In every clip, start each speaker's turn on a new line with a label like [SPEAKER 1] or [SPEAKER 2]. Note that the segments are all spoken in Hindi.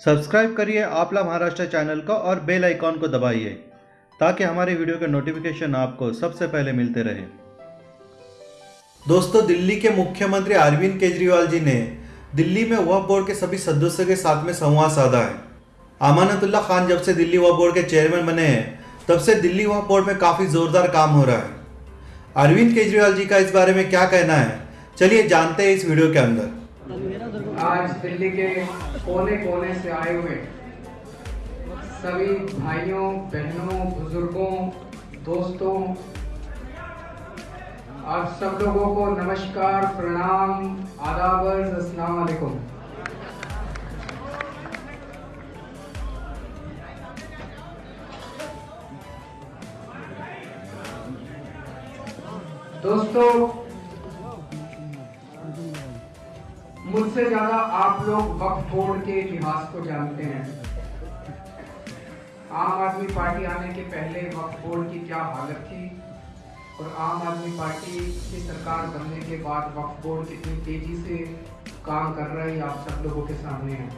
[SPEAKER 1] सब्सक्राइब करिए आपला महाराष्ट्र चैनल को और बेल आइकॉन को दबाइए, ताकि हमारे वीडियो के नोटिफिकेशन आपको सबसे पहले मिलते रहे। दोस्तों, दिल्ली के मुख्यमंत्री अरविंद केजरीवाल जी ने दिल्ली में वक्फ बोर्ड के सभी सदस्यों के साथ में संवाद साधा है। अमानतुल्ला खान जब से दिल्ली वक्फ बोर्ड के चेयरमैन बने हैं, तब से दिल्ली वक्फ बोर्ड में काफ़ी जोरदार काम हो रहा है। अरविंद केजरीवाल जी का इस बारे में क्या कहना है? चलिए जानते हैं इस वीडियो के अंदर।
[SPEAKER 2] आज दिल्ली के कोने कोने से आए हुए सभी भाइयों, बहनों, बुज़ुर्गों, दोस्तों, आप सब लोगों को नमस्कार, प्रणाम आदाब अस्सलाम वालेकुम। दोस्तों मुझसे ज़्यादा आप लोग वक्त बोर्ड के इतिहास को जानते हैं। आम आदमी पार्टी आने के पहले वक्फ बोर्ड की क्या हालत थी? और आम आदमी पार्टी की सरकार बनने के बाद वक्फ बोर्ड कितनी तेज़ी से काम कर रहा है आप सब लोगों के सामने है।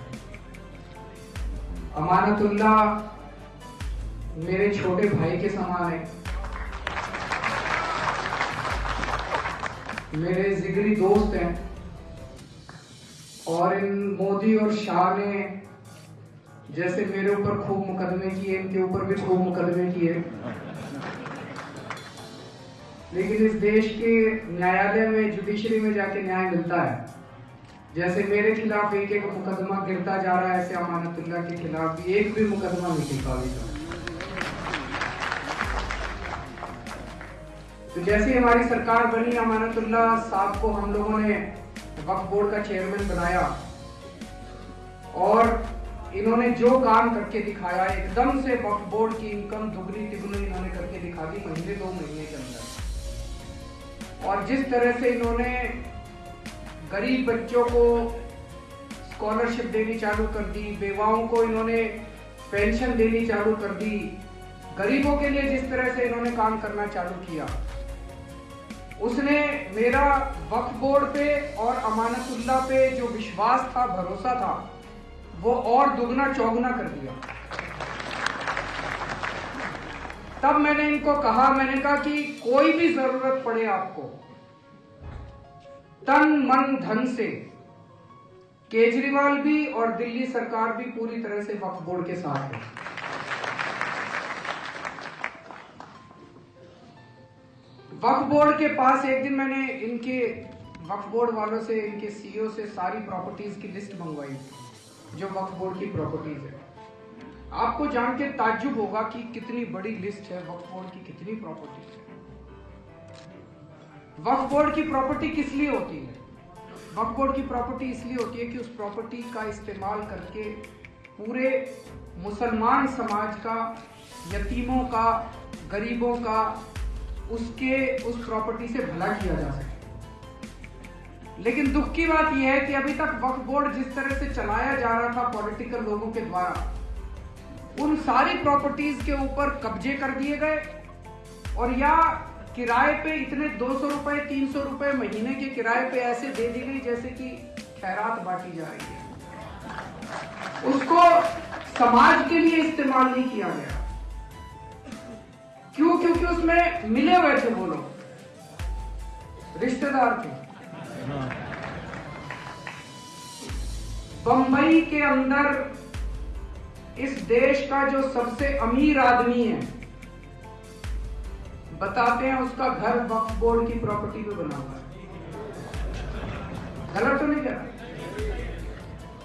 [SPEAKER 2] अमानतुल्ला मेरे छोटे भाई के समान है। मेरे जिगरी दोस्त हैं। और इन मोदी और शाह ने जैसे मेरे ऊपर खूब मुकदमे किए, इनके ऊपर भी खूब मुकदमे किए। लेकिन इस देश के न्यायालय में जुडिशरी में जाके न्याय मिलता है। जैसे मेरे खिलाफ एक एक मुकदमा गिरता जा रहा है, ऐसे अमानतुल्लाह के खिलाफ भी एक भी मुकदमा नहीं गिरता अभी तो जैसे हमारी सरकार बनी अमानतुल्ला साहब को हम लोगों ने वक्फ बोर्ड का चेयरमैन बनाया। और इन्होंने जो काम करके दिखाया, एकदम से वक्फ बोर्ड की इनकम दुगनी तिगुनी इन्होंने करके दिखा दी महीने दो महीने के अंदर। और जिस तरह से इन्होंने गरीब बच्चों को स्कॉलरशिप देनी चालू कर दी बेवाओं को इन्होंने पेंशन देनी चालू कर दी, गरीबों के लिए जिस तरह से इन्होंने काम करना चालू किया उसने मेरा वक्फ बोर्ड पे और अमानतुल्ला पे जो विश्वास था, भरोसा था, वो और दुगना चौगुना कर दिया। तब मैंने इनको कहा, मैंने कहा कि कोई भी ज़रूरत पड़े आपको, तन मन धन से केजरीवाल भी और दिल्ली सरकार भी पूरी तरह से वक्फ बोर्ड के साथ है। वक्फ बोर्ड के पास एक दिन मैंने इनके वक्फ बोर्ड वालों से, इनके सीईओ से सारी प्रॉपर्टीज़ की लिस्ट मंगवाई, जो वक्फ बोर्ड की प्रॉपर्टीज़ है। आपको जान के ताज्जुब होगा कि कितनी बड़ी लिस्ट है, वक्फ बोर्ड की कितनी प्रॉपर्टीज़ है। वक्फ बोर्ड की प्रॉपर्टी किस लिए होती है? वक्फ बोर्ड की प्रॉपर्टी इसलिए होती है कि उस प्रॉपर्टी का इस्तेमाल करके पूरे मुसलमान समाज का, यतीमों का, गरीबों का उसके, उस प्रॉपर्टी से भला किया जा सके। लेकिन दुख की बात यह है कि अभी तक वक्फ बोर्ड जिस तरह से चलाया जा रहा था पॉलिटिकल लोगों के द्वारा, उन सारी प्रॉपर्टीज़ के ऊपर कब्जे कर दिए गए और या किराए पे इतने दो सौ रुपए, तीन सौ रुपए महीने के किराए पे ऐसे दे दी गई जैसे कि खैरात बांटी जा रही है। उसको समाज के लिए इस्तेमाल नहीं किया गया। क्यों? क्योंकि उसमें मिले हुए थे वो लोग। रिश्तेदार थे। बंबई के अंदर इस देश का जो सबसे अमीर आदमी है, बताते हैं उसका घर वक्फ बोर्ड की प्रॉपर्टी पे बना हुआ है। गलत तो नहीं करा।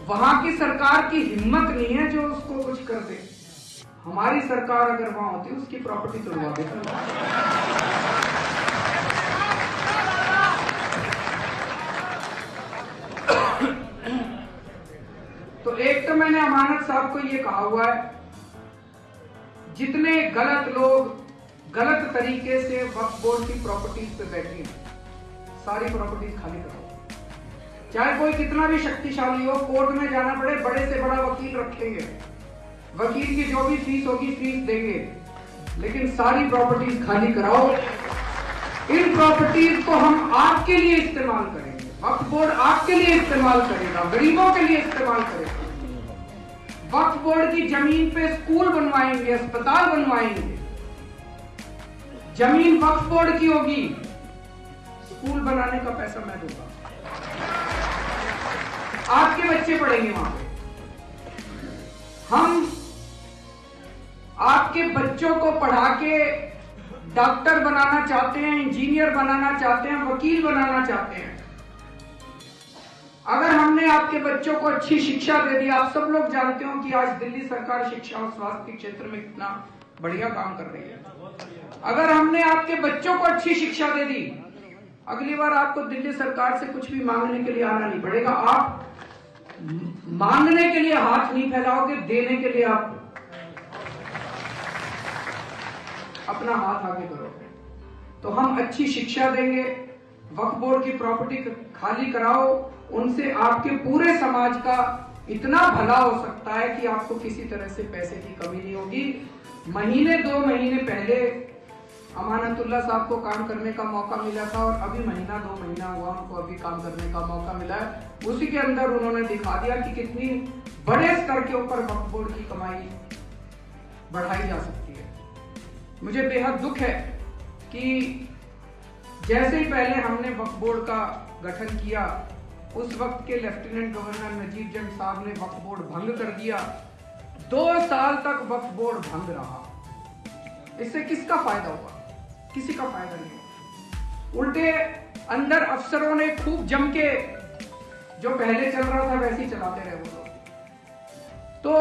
[SPEAKER 2] वहाँ की सरकार की हिम्मत नहीं है जो उसको कुछ कर दे। हमारी सरकार अगर वहाँ होती, उसकी प्रॉपर्टी तोड़वा देती। तो एक तो मैंने अमानत साहब को ये कहा हुआ है, जितने गलत लोग गलत तरीके से वक्त बोर्ड की प्रॉपर्टीज़ पे बैठे हैं, सारी प्रॉपर्टीज़ खाली करो। चाहे कोई कितना भी शक्तिशाली हो, कोर्ट में जाना पड़े, बड़े से बड़ा वकील रखेंगे। वकील की जो भी फ़ीस होगी फ़ीस देंगे। लेकिन सारी प्रॉपर्टीज़ खाली कराओ। इन प्रॉपर्टीज़ को हम आपके लिए इस्तेमाल करेंगे। वक्फ बोर्ड आपके लिए इस्तेमाल करेगा, गरीबों के लिए इस्तेमाल करेगा। वक्फ बोर्ड की ज़मीन पे स्कूल बनवाएँगे, अस्पताल बनवाएँगे। ज़मीन वक्फ बोर्ड की होगी। स्कूल बनाने का पैसा मैं दूँगा। आपके बच्चे पढ़ेंगे वहाँ पे। हम आपके बच्चों को पढ़ा के डॉक्टर बनाना चाहते हैं, इंजीनियर बनाना चाहते हैं, वकील बनाना चाहते हैं। अगर हमने आपके बच्चों को अच्छी शिक्षा दे दी, आप सब लोग जानते हो कि आज दिल्ली सरकार शिक्षा और स्वास्थ्य के क्षेत्र में कितना बढ़िया काम कर रही है। अगर हमने आपके बच्चों को अच्छी शिक्षा दे दी, अगली बार आपको दिल्ली सरकार से कुछ भी मांगने के लिए आना नहीं पड़ेगा। आप मांगने के लिए हाथ नहीं फैलाओगे, देने के लिए आप अपना हाथ आगे करो तो हम अच्छी शिक्षा देंगे, वक्फ बोर्ड की प्रॉपर्टी खाली कराओ, उनसे आपके पूरे समाज का इतना भला हो सकता है कि आपको किसी तरह से पैसे की कमी नहीं होगी। महीने, दो महीने पहले अमानतुल्ला साहब को काम करने का मौका मिला था और अभी महीना, दो महीना हुआ उनको अभी काम करने का मौका मिला है। उसी के अंदर उन्होंने दिखा दिया कि कितनी बड़े स्तर के ऊपर वक्फ बोर्ड की कमाई बढ़ाई जा सकती मुझे बेहद दुख है कि जैसे ही पहले हमने वक्फ बोर्ड का गठन किया, उस वक्त के लेफ्टिनेंट गवर्नर नजीब जंग साहब ने वक्फ बोर्ड भंग कर दिया। दो साल तक वक्फ बोर्ड भंग रहा। इससे किसका फ़ायदा हुआ? किसी का फ़ायदा नहीं हुआ। उल्टे अंदर अफसरों ने खूब जम के, जो पहले चल रहा था वैसे ही चलाते रहे वो लोग। तो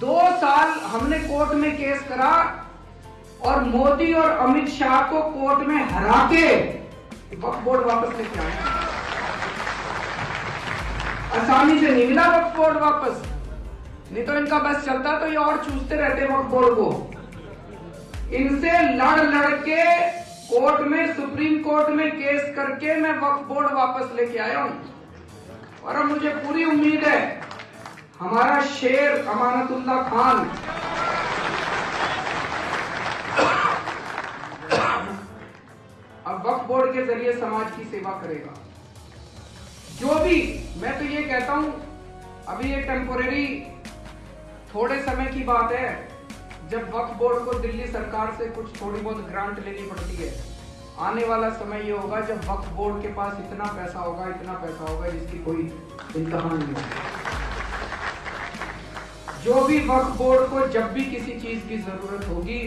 [SPEAKER 2] दो साल हमने कोर्ट में केस करा और मोदी और अमित शाह को कोर्ट में हरा के वक्फ बोर्ड वापस लेके आए। आसानी से नहीं मिला वक्फ बोर्ड वापस। नहीं तो इनका बस चलता तो ये और चूसते रहते वक्त बोर्ड को। इनसे लड़ लड़ के कोर्ट में, सुप्रीम कोर्ट में केस करके मैं वक्फ बोर्ड वापस लेके आया हूँ। और अब मुझे पूरी उम्मीद है, हमारा शेर अमानतुल्ला खान वक्फ बोर्ड के ज़रिए समाज की सेवा करेगा। जो भी, मैं तो ये कहता हूँ, अभी ये टेम्पोरेरी थोड़े समय की बात है, जब वक्फ बोर्ड को दिल्ली सरकार से कुछ थोड़ी बहुत ग्रांट लेनी पड़ती है। आने वाला समय ये होगा जब वक्फ बोर्ड के पास इतना पैसा होगा, इतना पैसा होगा, जिसकी कोई इंतहा नहीं होगी। जो भी वक्फ बोर्ड को जब भी किसी चीज़ की ज़रूरत होगी,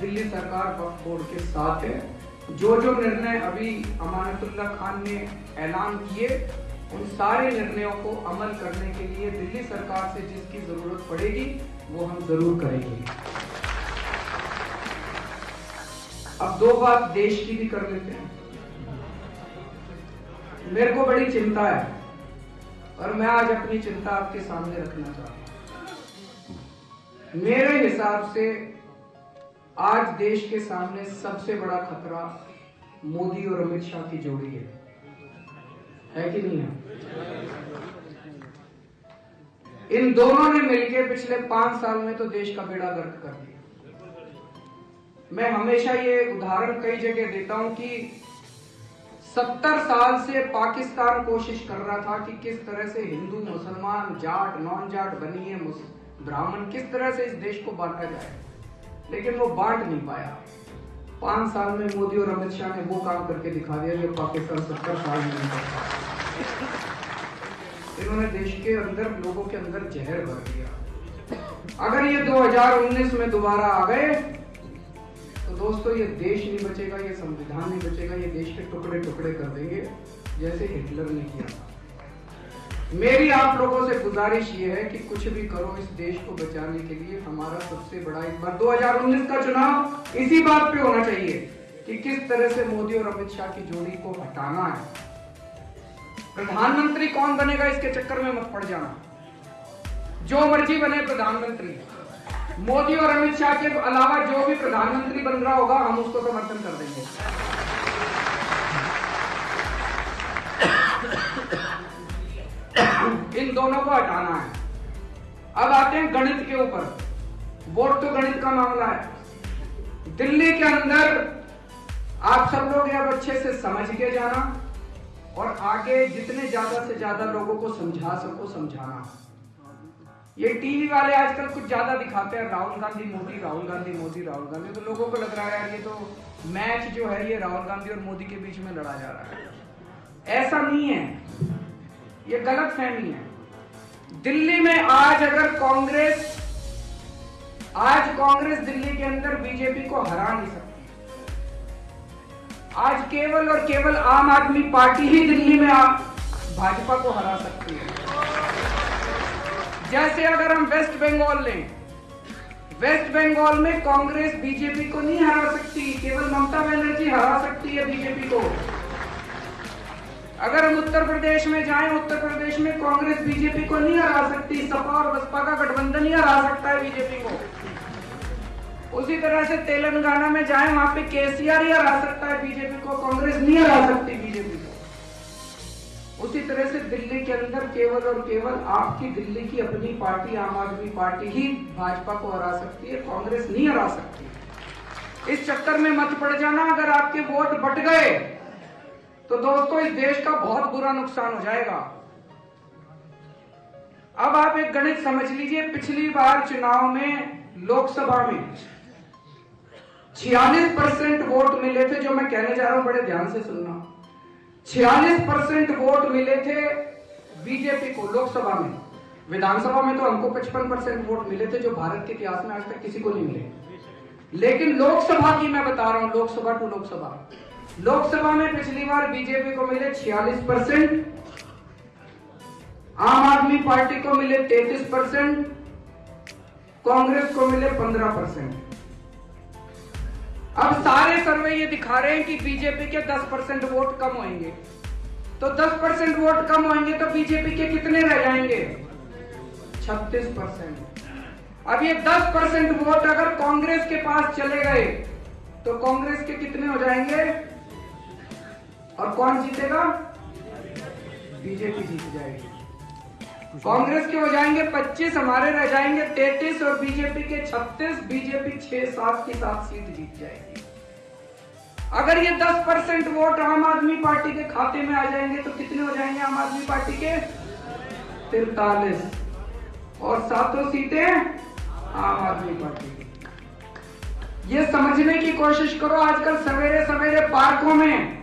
[SPEAKER 2] दिल्ली सरकार वक्फ बोर्ड के साथ है। जो जो निर्णय अभी अमानतुल्ला खान ने ऐलान किए, उन सारे निर्णयों को अमल करने के लिए दिल्ली सरकार से जिसकी ज़रूरत पड़ेगी, वो हम ज़रूर करेंगे। अब दो बात देश की भी कर लेते हैं। मेरे को बड़ी चिंता है, और मैं आज अपनी चिंता आपके सामने रखना चाहता हूँ। मेरे हिसाब से आज देश के सामने सबसे बड़ा खतरा मोदी और अमित शाह की जोड़ी है। है कि नहीं है? इन दोनों ने मिलकर पिछले पाँच साल में तो देश का बेड़ा गर्क कर दिया। मैं हमेशा ये उदाहरण कई जगह देता हूँ कि सत्तर साल से पाकिस्तान कोशिश कर रहा था कि किस तरह से हिंदू, मुसलमान, जाट नॉन जाट बनी है ब्राह्मण किस तरह से इस देश को बांटा जाए। लेकिन वो बांट नहीं पाया। पाँच साल में मोदी और अमित शाह ने वो काम करके दिखा दिया जो पाकिस्तान सत्तर साल में नहीं करता। इन्होंने देश के अंदर, लोगों के अंदर जहर भर दिया। अगर ये 2019 में दोबारा आ गए तो दोस्तों ये देश नहीं बचेगा, ये संविधान नहीं बचेगा, ये देश के टुकड़े टुकड़े कर देंगे, जैसे हिटलर ने किया था। मेरी आप लोगों से गुजारिश ये है कि कुछ भी करो इस देश को बचाने के लिए हमारा सबसे बड़ा इस बार 2019 का चुनाव इसी बात पे होना चाहिए कि किस तरह से मोदी और अमित शाह की जोड़ी को हटाना है। प्रधानमंत्री कौन बनेगा इसके चक्कर में मत पड़ जाना। जो मर्ज़ी बने प्रधानमंत्री। मोदी और अमित शाह के अलावा जो भी प्रधानमंत्री बन रहा होगा, हम उसको समर्थन कर देंगे। इन दोनों को हटाना है। अब आते हैं गणित के ऊपर। वोट तो गणित का मामला है। दिल्ली के अंदर आप सब लोग अब अच्छे से समझ के जाना और आगे जितने ज़्यादा से ज़्यादा लोगों को समझा सको समझाना। ये टीवी वाले आजकल कुछ ज़्यादा दिखाते हैं, राहुल गांधी, मोदी, राहुल गांधी, मोदी, राहुल गांधी। तो लोगों को लग रहा है यार ये तो मैच जो है ये राहुल गांधी और मोदी के बीच में लड़ा जा रहा है। ऐसा नहीं है। ये गलत फहमी है। दिल्ली में आज अगर कांग्रेस, आज कांग्रेस दिल्ली के अंदर बीजेपी को हरा नहीं सकती। आज केवल और केवल आम आदमी पार्टी ही दिल्ली में भाजपा को हरा सकती है। जैसे अगर हम वेस्ट बंगाल लें, वेस्ट बंगाल में कांग्रेस बीजेपी को नहीं हरा सकती, केवल ममता बनर्जी हरा सकती है बीजेपी को। अगर हम उत्तर प्रदेश में जाएँ, उत्तर प्रदेश में कांग्रेस बीजेपी को नहीं हरा सकती, सपा और बसपा का गठबंधन ही हरा सकता है बीजेपी को। उसी तरह से तेलंगाना में जाए, वहाँ पे केसीआर ही हरा सकता है बीजेपी को, कांग्रेस नहीं हरा सकती बीजेपी को। उसी तरह से दिल्ली के अंदर केवल और केवल आपकी दिल्ली की अपनी पार्टी, आम आदमी पार्टी ही भाजपा को हरा सकती है, कांग्रेस नहीं हरा सकती। इस चक्कर में मत पड़ जाना, अगर आपके वोट बट गए तो दोस्तों, इस देश का बहुत बुरा नुकसान हो जाएगा। अब आप एक गणित समझ लीजिए, पिछली बार चुनाव में लोकसभा में छियालीस परसेंट वोट मिले थे, जो मैं कहने जा रहा हूँ, बड़े ध्यान से सुनना। छियालीस परसेंट वोट मिले थे बीजेपी को लोकसभा में। विधानसभा में तो हमको पचपन परसेंट वोट मिले थे, जो भारत के इतिहास में आज तक किसी को नहीं मिले। लेकिन लोकसभा की मैं बता रहा हूँ, लोकसभा टू लोकसभा। लोकसभा में पिछली बार बीजेपी को मिले छियालीस परसेंट, आम आदमी पार्टी को मिले तैतीस परसेंट, कांग्रेस को मिले पंद्रह परसेंट। अब सारे सर्वे ये दिखा रहे हैं कि बीजेपी के 10 परसेंट वोट कम होंगे। तो 10 परसेंट वोट कम होंगे तो बीजेपी के कितने रह जाएँगे? 36 परसेंट। अब ये 10 परसेंट वोट अगर कांग्रेस के पास चले गए तो कांग्रेस के कितने हो जाएँगे? और कौन जीतेगा? बीजेपी जीत जाएगी। कांग्रेस के हो जाएँगे 25 हमारे रह जाएँगे 33 और बीजेपी के 36 बीजेपी 6 सात की सात सीट जीत जाएगी। अगर ये 10 परसेंट वोट आम आदमी पार्टी के खाते में आ जाएँगे तो कितने हो जाएँगे आम आदमी पार्टी के? तिरतालीस। और सातों सीटें आम आदमी पार्टी की। ये समझने की कोशिश करो, आजकल सवेरे सवेरे पार्कों में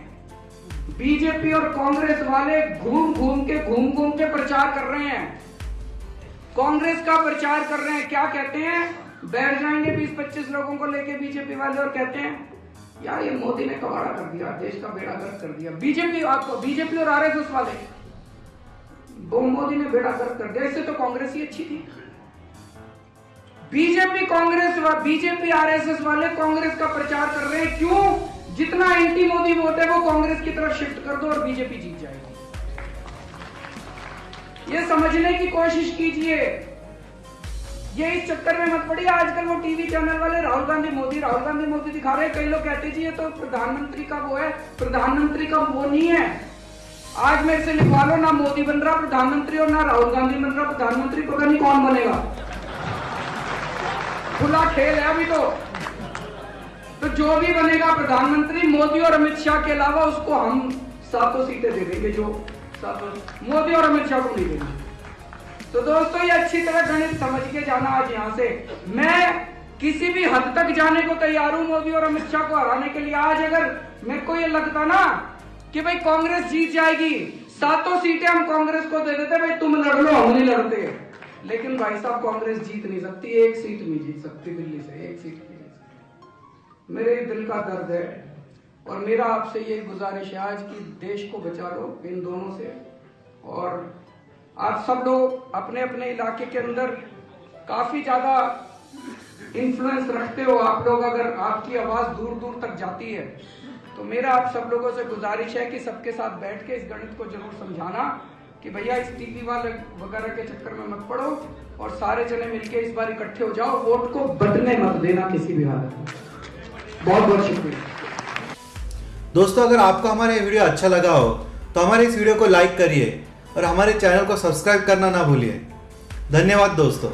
[SPEAKER 2] बीजेपी और कांग्रेस वाले घूम घूम के, घूम घूम के प्रचार कर रहे हैं। कांग्रेस का प्रचार कर रहे हैं। क्या कहते हैं? बैठ जाएँगे 20-25 लोगों को लेके बीजेपी वाले और कहते हैं, यार, ये मोदी ने कबाड़ा कर दिया, देश का बेड़ा गर्क कर दिया। बीजेपी आपको, बीजेपी और आरएसएस वाले। वो मोदी ने बेड़ा गर्क कर दिया। इससे तो कांग्रेस ही अच्छी थी। बीजेपी कांग्रेस बीजेपी आरएसएस वाले कांग्रेस का प्रचार कर रहे हैं। क्यों? जितना एंटी मोदी वोट है, वो कांग्रेस की तरफ़ शिफ्ट कर दो और बीजेपी जीत जाएगी। ये समझने की कोशिश कीजिए। ये इस चक्कर में मत पड़िए, आजकल वो टीवी चैनल वाले राहुल गांधी मोदी, राहुल गांधी मोदी दिखा रहे हैं, कई लोग कहते जी, ये तो प्रधानमंत्री का वो है, प्रधानमंत्री का वो नहीं है। आज मेरे से लिखवा लो ना मोदी बन रहा प्रधानमंत्री और ना राहुल गांधी बन रहा प्रधानमंत्री, पता नहीं कौन बनेगा। खुला खेल है अभी तो। तो जो भी बनेगा प्रधानमंत्री मोदी और अमित शाह के अलावा उसको हम सातों सीटें दे देंगे, जो सातों मोदी और अमित शाह को नहीं देंगे। तो दोस्तों, ये अच्छी तरह गणित समझ के जाना आज यहाँ से। मैं किसी भी हद तक जाने को तैयार हूँ मोदी और अमित शाह को हराने के लिए। आज अगर मेरे को ये लगता ना कि भाई कांग्रेस जीत जाएगी, सातों सीटें हम कांग्रेस को दे देते, भाई तुम लड़ लो, हम नहीं लड़ते। लेकिन भाई साहब, कांग्रेस जीत नहीं सकती, एक सीट नहीं जीत सकती दिल्ली से, एक सीट। मेरे दिल का दर्द है और मेरा आपसे ये गुजारिश है, आज की देश को बचा लो इन दोनों से। और आप सब लोग अपने अपने इलाके के अंदर काफ़ी ज़्यादा इन्फ्लुएंस रखते हो। आप लोग अगर आपकी आवाज़ दूर दूर तक जाती है तो मेरा आप सब लोगों से गुजारिश है कि सबके साथ बैठ के इस गणित को ज़रूर समझाना कि भैया इस टीवी वाले वगैरह के चक्कर में मत पड़ो और सारे जने मिलके इस बार इकट्ठे हो जाओ। वोट को बदलने मत देना किसी भी हालत में। बहुत बहुत शुक्रिया।
[SPEAKER 1] दोस्तों, अगर आपको हमारा ये वीडियो अच्छा लगा हो तो हमारे इस वीडियो को लाइक करिए और हमारे चैनल को सब्सक्राइब करना ना भूलिए। धन्यवाद दोस्तों।